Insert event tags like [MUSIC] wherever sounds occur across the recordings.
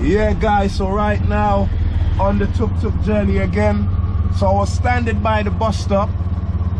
Yeah, guys, so right now on the tuk tuk journey again. So I was standing by the bus stop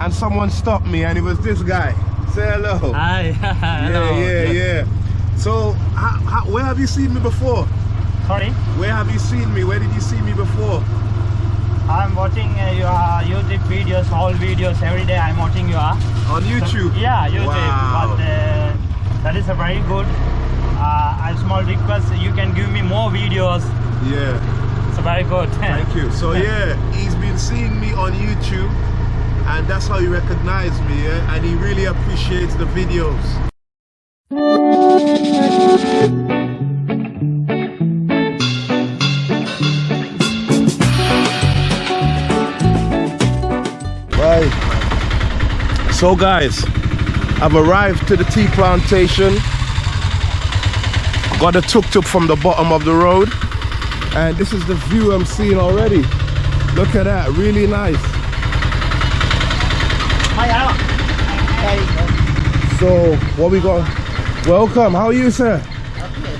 and someone stopped me and it was this guy. Say hello. Hi. [LAUGHS] Hello. Yeah, yeah, yeah. So, how, how, where have you seen me before? Sorry, Where have you seen me? Where did you see me before? I'm watching uh, your YouTube videos, all videos every day. I'm watching you. Uh, On YouTube? yeah, YouTube. Wow. But uh, that is a very good. Uh, a small request. You can give me more videos. Yeah, It's very good. [LAUGHS] thank you. So [LAUGHS] yeah, he's been seeing me on YouTube and that's how he recognized me, yeah? And he really appreciates the videos. Right. So guys, I've arrived to the tea plantation. Got a tuk-tuk from the bottom of the road. And this is the view I'm seeing already. Look at that, really nice. So, what we got? Welcome, how are you, sir?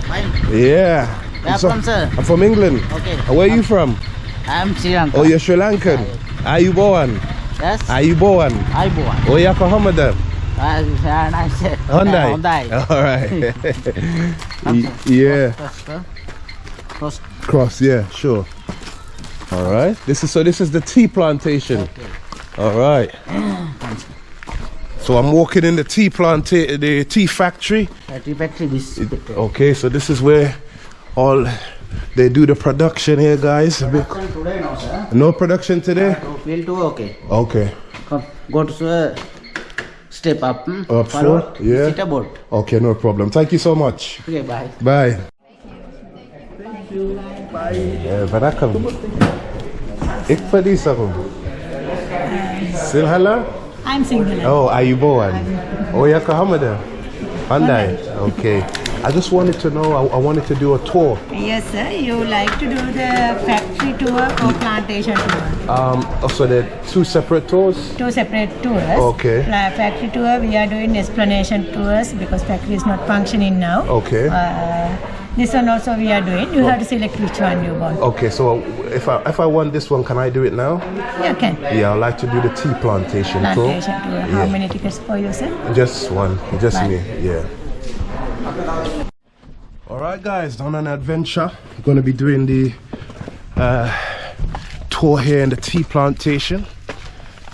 Fine. Yeah. Where So- from, sir? I'm from England. Okay. Where are you from? I'm Sri Lanka. Oh, you're Sri Lankan. Are you born? Yes. Are you born? I born. Oh, you're Hamada. Uh, and Hyundai. Hyundai. [LAUGHS] All right. [LAUGHS] Yeah. First. Cross. Yeah. Sure. All right. This is so. This is the tea plantation. All right. [CLEARS THROAT] So I'm walking in the tea planta- the tea factory. Uh, tea factory this. picture. Okay. So this is where all they do the production here, guys. Production today now, sir. No production today. To field two, okay. Okay. Come, go to uh, step up. Hmm? Up Follow. four, yeah. Sit about. Okay. No problem. Thank you so much. Okay, bye. Bye. Eh, Vanakkam. Ik verlies ako. Silhala? I'm single. Oh, are you born? Oh, you're Kahamada? Hyundai? Okay. I just wanted to know, I, I wanted to do a tour. Yes, sir. You like to do the factory tour or plantation tour? Um, oh, so there are two separate tours? Two separate tours. Okay. La- factory tour, we are doing explanation tours because factory is not functioning now. Okay. Uh, this one also we are doing. You have to select which one you want. Okay, so if I if I want this one, can I do it now? You can. Yeah, I'd like to do the tea plantation, Plantation tour. How Yeah. many tickets for you, sir? Just one, just Right. me, yeah. All right, guys, on an adventure. We're going to be doing the uh, tour here in the tea plantation,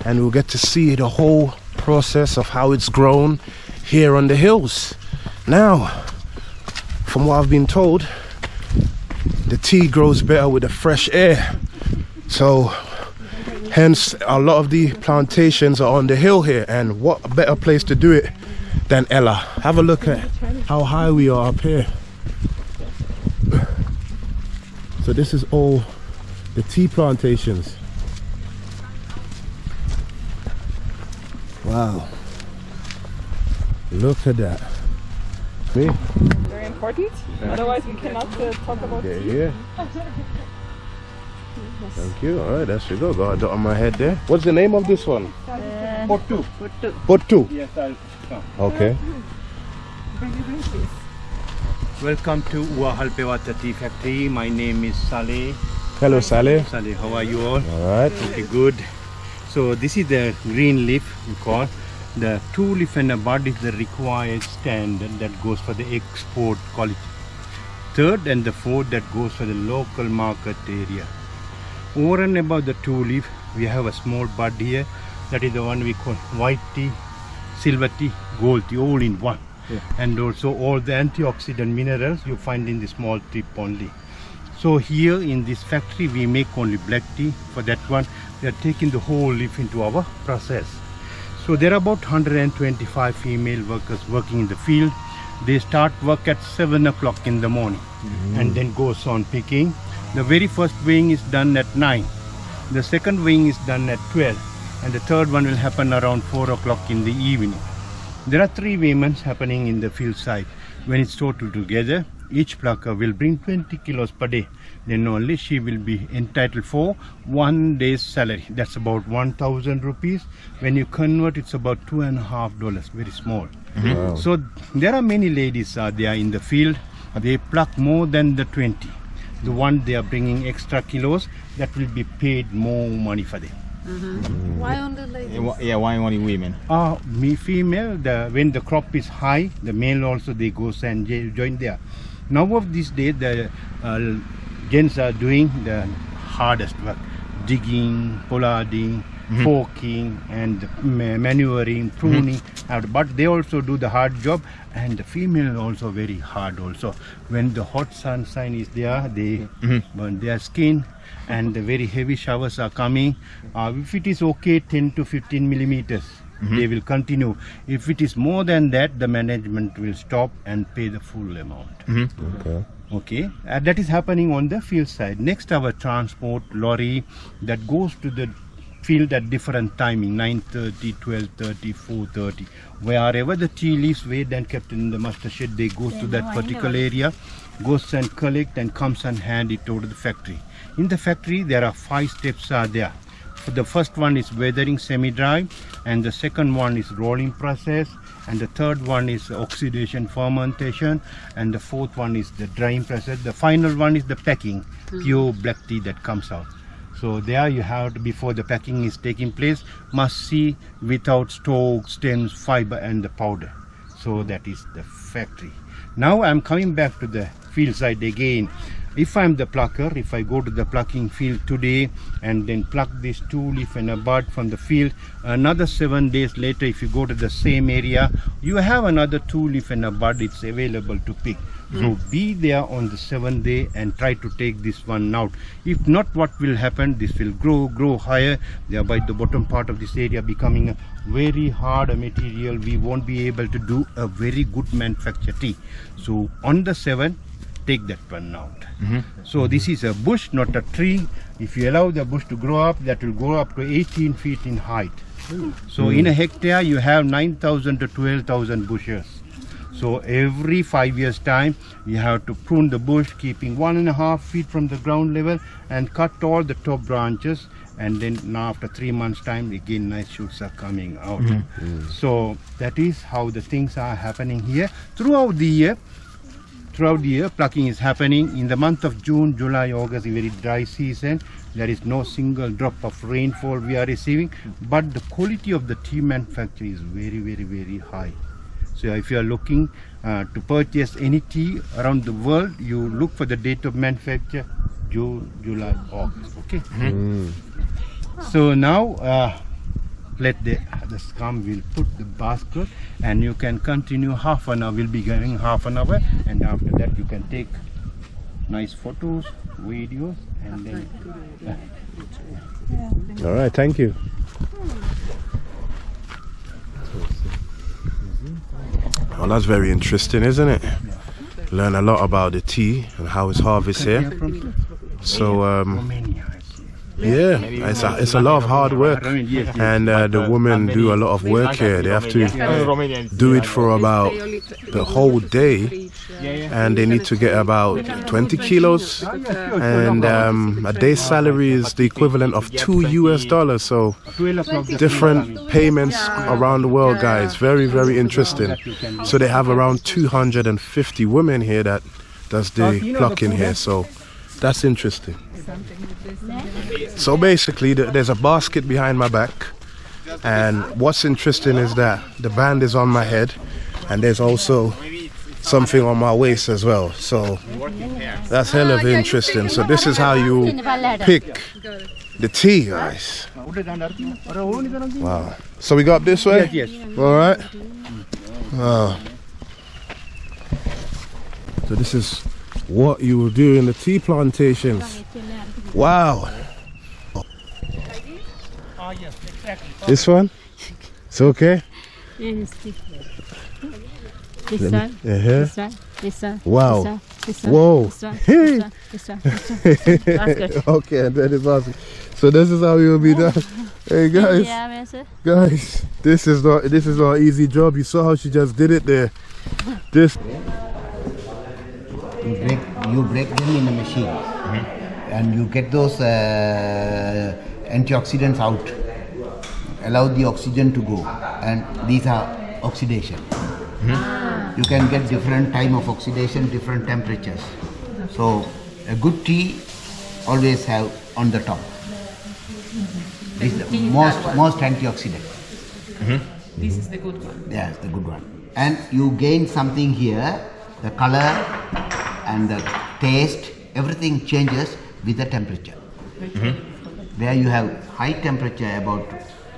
and we'll get to see the whole process of how it's grown here on the hills. Now, from what I've been told, the tea grows better with the fresh air. So, hence, a lot of the plantations are on the hill here, and what better place to do it than Ella? Have a look at how high we are up here. So this is all the tea plantations. Wow. Look at that. Me? very important. Otherwise, we cannot uh, talk about Yeah, tea. yeah. [LAUGHS] Thank you. All right, that should go. Got a dot on my head there. What's the name of this one? portu portu portu Yes, I'll come. Okay. Welcome to Uva Halpewatte Tea Factory. My name is Saleh. Hello, Saleh. Saleh, how are you all? All right. Okay, good. So this is the green leaf we call. The two leaf and a bud is the required standard that goes for the export quality. Third and the fourth that goes for the local market area. Over and above the two leaf, we have a small bud here. That is the one we call white tea, silver tea, gold tea, all in one. And also all the antioxidant minerals you find in the small tip only. So here in this factory we make only black tea. For that one we are taking the whole leaf into our process. So there are about 125 female workers working in the field. They start work at 7 o'clock in the morning mm-hmm. and then goes on picking. The very first weighing is done at 9. The second weighing is done at 12 and the third one will happen around 4 o'clock in the evening. There are three weighments happening in the field site. When it's total together, each plucker will bring 20 kilos per day. Then only she will be entitled for one day's salary. That's about 1,000 rupees. When you convert, it's about two and a half dollars. Very small. Wow. So there are many ladies uh, there in the field. They pluck more than the 20. The one they are bringing extra kilos, that will be paid more money for them. Why only ladies? Yeah, why only women? Uh, me female, the, when the crop is high, the male also they goes and join there. Now of this day, the uh, gents are doing the hardest work, digging, pollarding, forking, and ma- manuring, pruning. Uh, But they also do the hard job, and the female also very hard also. When the hot sunshine is there, they burn their skin and the very heavy showers are coming. Uh, if it is okay, 10 to 15 millimeters, they will continue. If it is more than that, the management will stop and pay the full amount. Okay. Okay, uh, that is happening on the field side. Next, our transport lorry that goes to the field at different timing 9.30 12.30 4.30 wherever the tea leaves weighed and kept in the muster shed they goes to that particular area goes and collect and comes and hand it over to the factory in the factory there are five steps are there. The first one is weathering semi-dry and the second one is rolling process and the third one is oxidation fermentation and the fourth one is the drying process. The final one is the packing hmm. pure black tea that comes out. So there you have to before the packing is taking place must see without stalk stems fiber and the powder. So that is the factory. Now i'm coming back to the field side again if i'm the plucker if i go to the plucking field today and then pluck this two leaf and a bud from the field another seven days later if you go to the same area you have another two leaf and a bud it's available to pick. So hmm. be there on the seventh day and try to take this one out. If not what will happen? This will grow grow higher. Thereby the bottom part of this area becoming a very hard material. We won't be able to do a very good manufacture tea. So on the seventh take that one out. Mm-hmm. So this is a bush not a tree. If you allow the bush to grow up that will grow up to 18 feet in height. So hmm. in a hectare you have 9000 to 12000 bushes. So every five years time you have to prune the bush keeping one and a half feet from the ground level and cut all the top branches. And then now after three months time again nice shoots are coming out. Mm-hmm. So that is how the things are happening here. Throughout the year throughout the year plucking is happening. In the month of june july august a very dry season. There is no single drop of rainfall we are receiving but the quality of the tea manufacture is very very very high. So if you are looking uh, to purchase any tea around the world you look for the date of manufacture june july august. Okay? So now uh, let the the scum will put the basket and you can continue half an hour we'll be going half an hour and after that you can take nice photos videos and then All right, thank you. Well, that's very interesting, isn't it? Learn a lot about the tea and how it's harvested here. So, um, Romania I see. Yeah, it's a, it's a lot of hard work. And uh, the women do a lot of work here. They have to do it for about the whole day. And they need to get about 20 kilos. And um, a day's salary is the equivalent of two US dollars. So, 12 o'clock the different payments around the world, guys. Very, very interesting. So they have around 250 women here that does the plucking here. So that's interesting. So basically, th- there's a basket behind my back, and what's interesting is that the band is on my head, and there's also something on my waist as well. So that's hell of interesting. So this is how you pick the tea, guys. Wow. So we go up this way? Yes, yes. All right. Wow. So this is what you will do in the tea plantations. Wow. This one? It's okay? Yes, this one, this one, this one, Wow. this one, this one, Whoa. this one, this this one, this one. That's good. [LAUGHS] okay, and that is awesome. So this is how you will be done. [LAUGHS] Hey guys, Yeah, guys, this is not this is not easy job. You saw how she just did it there. This You break, you break them in a machine mm-hmm. and you get those uh, antioxidants out. Allow the oxygen to go and these are oxidation. Mm-hmm. Ah. You can get different time of oxidation, different temperatures. So A good tea always have on the top. Mm-hmm. This is the tea most that one. most antioxidant. This is the good one. Yes, the good one. And you gain something here, the color and the taste, everything changes with the temperature. Mm-hmm. Where you have high temperature about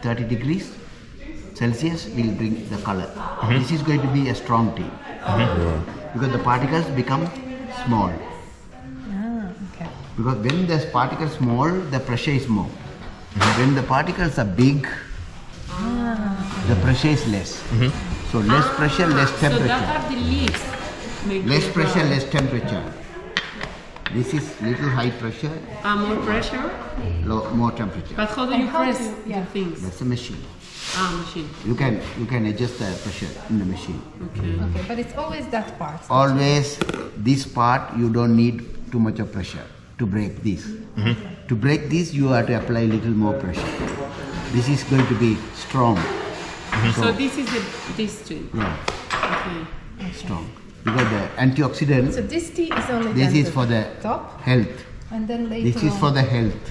30 degrees Celsius will bring the color. Mm-hmm. This is going to be a strong tea. Mm-hmm. Because the particles become small. Ah, okay. Because when the particles small, the pressure is more. When the particles are big, ah. the pressure is less. So less pressure, less ah, So that temperature. are the leaves. Make Less pressure, brown. less temperature. This is little high pressure, Ah, more pressure. low, more temperature. But how do you how press do- the yeah. things? That's a machine. Ah, machine. You can you can adjust the pressure in the machine. Okay. Okay, but it's always that part. Always this part you don't need too much of pressure to break this. To break this you have to apply little more pressure. This is going to be strong. So this is the this tree. Yeah, Okay. strong. Because the antioxidant So this tea is only this is for the top, health. and then later This is on- for the health.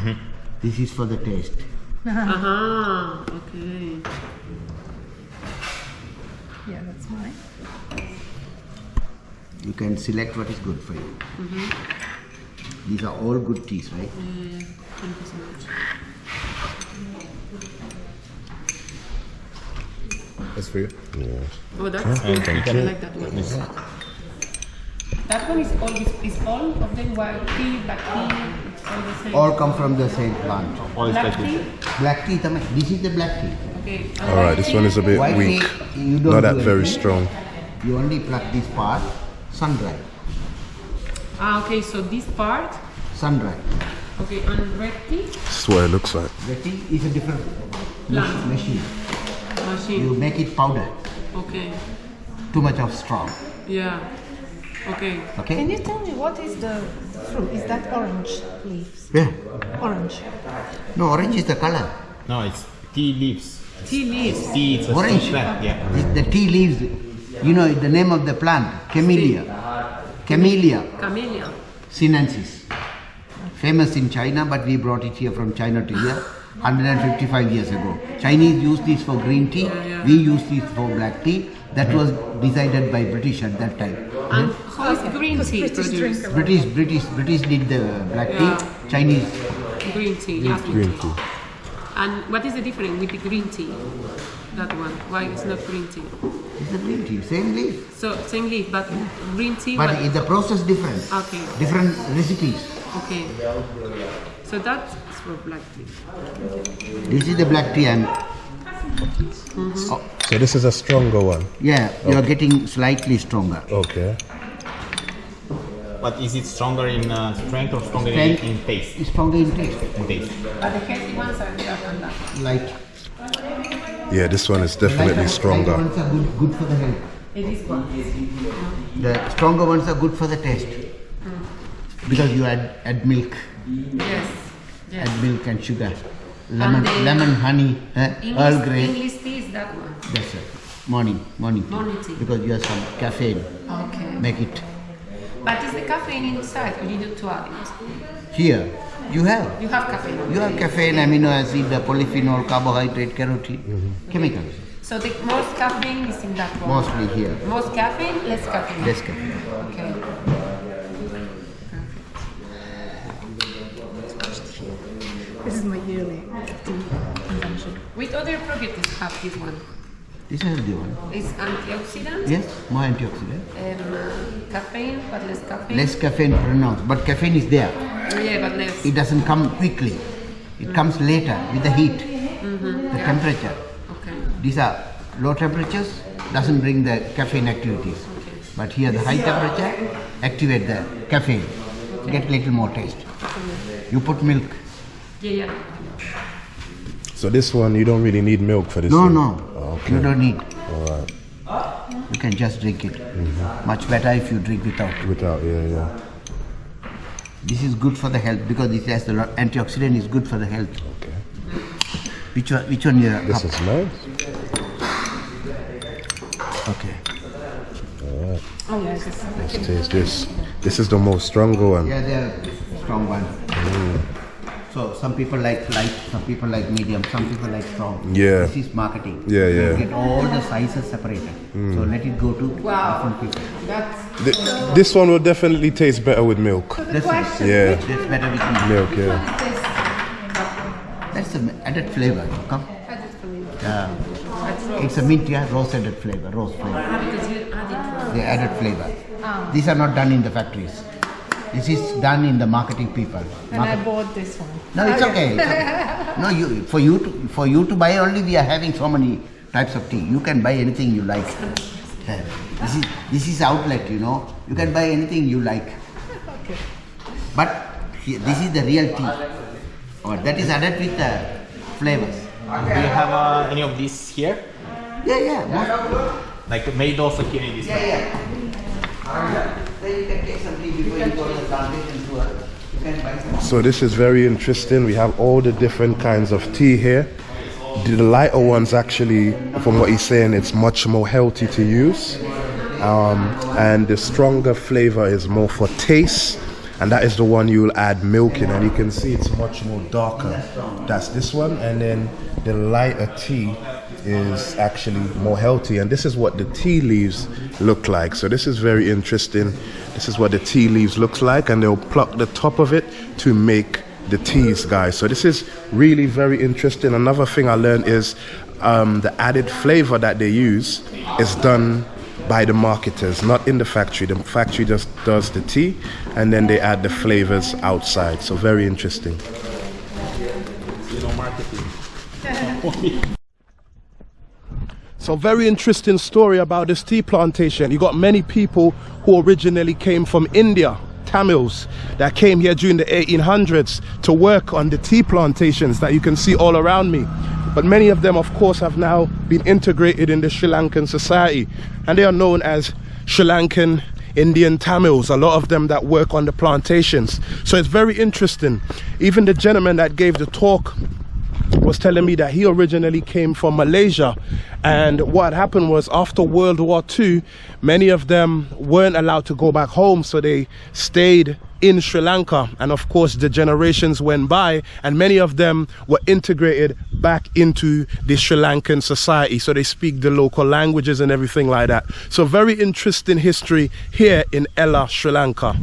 Okay. This is for the taste. Aha. Okay. Yeah, that's mine. You can select what is good for you. Mm-hmm. These are all good teas, right? Yeah, thank you so much. That's for you. Oh, that's good. I like that one. That one is all is, is all of them white tea, black tea. It's all the same. All come from the same plant. black tea. Black tea, tama- this is the black tea. Okay. All right, this one is a bit White weak. tea, you don't Not that very anything. strong. You only pluck this part, sun dry. Ah, okay. So this part. Sun dry. Okay, and red tea This is what it looks like. The tea is a different Plant. machine. Machine. You make it powder. Okay. Too much of strong. Yeah. Okay. Okay? Can you tell me what is the fruit? Is that orange leaves? Yeah. Orange. No, orange is the color. No, it's tea leaves. Tea leaves. Tea, it's a Orange. tea plant. Yeah. This- The tea leaves, you know the name of the plant, camellia. Camellia Camellia. sinensis. Famous in China, but we brought it here from China to here 155 years ago. Chinese used this for green tea, yeah. we used this for black tea. That hmm. was decided by British at that time. And hmm? how is green tea British produced? British, British, British did the black Yeah. tea, Chinese. Green tea. Yeah. Green tea. And what is the difference with the green tea? That one. Why it's not green tea? It's a green tea, same leaf. So same leaf, but green tea. But what- the process different. Okay. Different recipes. Okay. So that's for black tea. This is the black tea and So this is a stronger one. yeah, you are getting slightly stronger. Okay. But is it stronger in uh, strength or stronger in, Strength. in taste? It's stronger in taste. In taste. But the healthy ones are that and that. Light. Yeah, this one is definitely Light stronger. ones are good, good for the health. It is one. The stronger ones are good for the taste. Because you add, add milk, Yes. Yes. add milk and sugar. Lemon, And lemon, honey, eh? English, Earl Grey. English tea is that one. That's it. Morning, morning tea. Morning tea. Because you have some caffeine. Okay. Make it. But is the caffeine inside or you need to add it? Here, you have. You have caffeine. You have caffeine, amino acid, the polyphenol, carbohydrate, carotene, chemicals. So the most caffeine is in that one. Mostly here. Most caffeine, less caffeine. Less caffeine. Okay. This is my yearly tea consumption. With other properties have this one. This is the one. It's antioxidant, Yes, more antioxidant. um, uh, caffeine, but less caffeine. Less caffeine pronounced, but caffeine is there. Yeah, but less. It doesn't come quickly. It comes later with the heat, the temperature. Okay. These are low temperatures, doesn't bring the caffeine activities. Okay. But here the high temperature activate the caffeine, get a little more taste. You put milk. Yeah, yeah. So this one, you don't really need milk for this No, one? no, Okay. you don't need. All right. You can just drink it. Mm-hmm. Much better if you drink without. Without, yeah, yeah. This is good for the health because it has the lo- antioxidant is good for the health. Okay. Which one? Which one? Your This cup? is nice. Okay. Oh yes, Let's taste this. This is the most stronger one. Yeah, they are strong ones. Mm. So some people like light, some people like medium, some people like strong. Yeah. This is marketing. Yeah, You yeah. Get all the sizes separated. So hmm. let it go to different people. Th- this one will definitely taste better with milk. This is Yeah. this better with milk. Milk, yeah. That's the added flavor. Come. Yeah. It's a mint, yeah, rose added flavor, rose flavor. The added flavor. These are not done in the factories. This is done in the marketing people. And I bought this one. No, it's okay. It's okay. [LAUGHS] No, you for you to for you to buy only. We are having so many types of tea. You can buy anything you like. [LAUGHS] This is this is outlet. You know, you can buy anything you like. Okay. But he- this is the real tea. Or that is added with the flavors. Do you have uh, any of these here? Yeah, yeah. most- Like made also here in this Yeah, yeah. Then you can take some tea before you go to the plantation tour. You. So this is very interesting. We have all the different kinds of tea here. The lighter ones actually, from what he's saying, it's much more healthy to use. Um, and the stronger flavor is more for taste. And that is the one you'll add milk in. And you can see it's much more darker. That's this one. And then the lighter tea is actually more healthy. And this is what the tea leaves look like. So this is very interesting. This is what the tea leaves looks like. And they'll pluck the top of it to make the teas, guys. So this is really very interesting. Another thing I learned is um, the added flavor that they use is done by the marketers, not in the factory. The factory just does the tea, and then they add the flavors outside. So very interesting. You know, marketing. [LAUGHS] So very interesting story about this tea plantation. You got many people who originally came from India, Tamils, that came here during the 1800s to work on the tea plantations that you can see all around me. But many of them, of course, have now been integrated in the Sri Lankan society, and they are known as Sri Lankan Indian Tamils, a lot of them that work on the plantations. So it's very interesting. Even the gentleman that gave the talk was telling me that he originally came from Malaysia. And what happened was after World War II, many of them weren't allowed to go back home, so they stayed in Sri Lanka. And of course, the generations went by, and many of them were integrated back into the Sri Lankan society. So they speak the local languages and everything like that. So, very interesting history here in Ella, Sri Lanka.